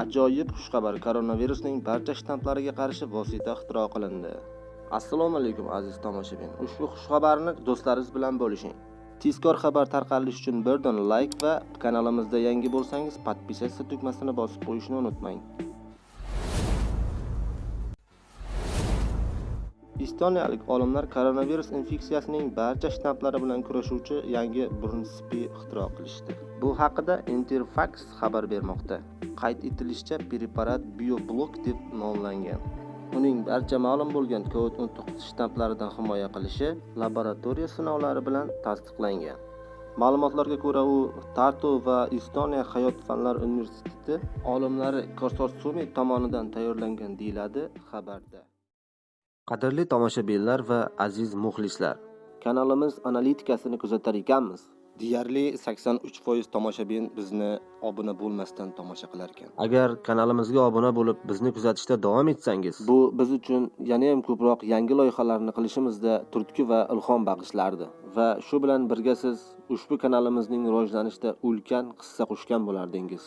Ajoyib xushxabar koronavirusning barcha shtamplariga qarshi vosita ixtiro qilindi. Assalomu alaykum aziz tomoshabin. Ushbu xushxabarni do'stlaringiz bilan bo'lishing. Tezkor xabar tarqalishi uchun birdan like va kanalimizda yangi bo'lsangiz podpisatsiya tugmasini bosib qo'yishni unutmang. Estoniyalik olimlar koronavirus infeksiyasining barcha shtamplari bilan kurashuvchi yangi Brunspi ixtiro qilishdi. Bu haqida Interfax xabar bermoqda. Qayd etilishicha, preparat BioBlock deb nomlangan. Uning barcha ma'lum bo'lgan COVID-19 shtamplaridan himoya qilishi laboratoriya sinovlari bilan tasdiqlangan. Ma'lumotlarga ko'ra, u Tartu va Estoniya hayot fanlar universiteti olimlari konsorsiumi tomonidan tayyorlangan deyiladi xabarda. Qadrli tomoshabinlar va aziz muxlislar, kanalimiz analitikasini kuzatar ekanmiz. Deyarli 83% tomoshabin bizni obuna bo'lmasdan tomosha qilar ekan. Agar kanalimizga obuna bo'lib, bizni kuzatishda davom etsangiz, bu biz uchun yana ham ko'proq yangi loyihalarni qilishimizda turtki va ilhom bag'ishlardi. Va shu bilan birga siz ushbu kanalimizning rivojlanishida ulkan hissa qo'shgan bo'lardingiz.